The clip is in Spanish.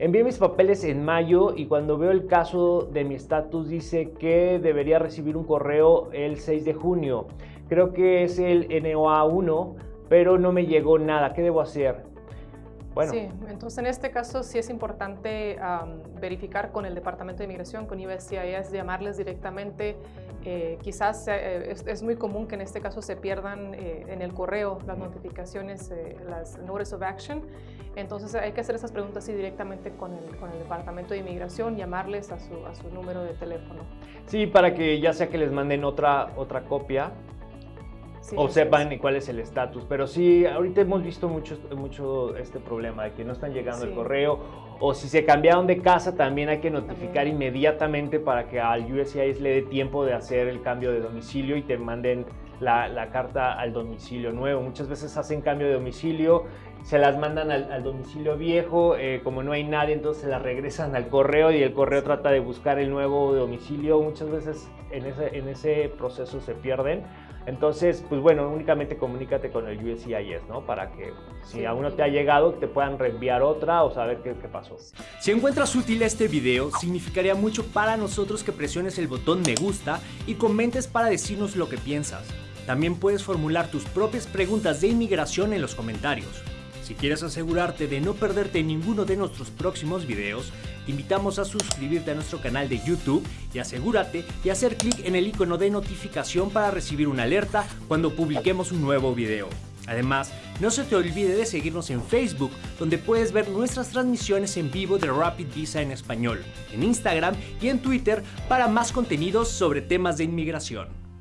Envié mis papeles en mayo y cuando veo el caso de mi estatus dice que debería recibir un correo el 6 de junio. Creo que es el NOA1, pero no me llegó nada. ¿Qué debo hacer? Bueno. Sí, entonces en este caso sí es importante verificar con el Departamento de Inmigración, con USCIS, llamarles directamente. Eh, quizás eh, es, muy común que en este caso se pierdan eh, en el correo las notificaciones, las Notice of Action. Entonces hay que hacer esas preguntas sí, directamente con el, con el Departamento de Inmigración, llamarles a su, a su número de teléfono. Sí, para que ya sea que les manden otra, otra copia o sepan cuál es el estatus. Pero sí, ahorita hemos visto mucho, mucho este problema de que no están llegando el correo o si se cambiaron de casa también hay que notificar inmediatamente para que al USCIS le dé tiempo de hacer el cambio de domicilio y te manden la, carta al domicilio nuevo. Muchas veces hacen cambio de domicilio, se las mandan al, domicilio viejo, eh, como no hay nadie, entonces se las regresan al correo y el correo trata de buscar el nuevo domicilio. Muchas veces en ese, en ese proceso se pierden. Entonces, pues bueno, únicamente comunícate con el USCIS, ¿no? Para que si aún no te ha llegado, te puedan reenviar otra o saber qué, qué pasó. Si encuentras útil este video, significaría mucho para nosotros que presiones el botón me gusta y comentes para decirnos lo que piensas. También puedes formular tus propias preguntas de inmigración en los comentarios. Si quieres asegurarte de no perderte ninguno de nuestros próximos videos, te invitamos a suscribirte a nuestro canal de YouTube y asegúrate de hacer clic en el icono de notificación para recibir una alerta cuando publiquemos un nuevo video. Además, no se te olvide de seguirnos en Facebook, donde puedes ver nuestras transmisiones en vivo de Rapid Visa en español, en Instagram y en Twitter para más contenidos sobre temas de inmigración.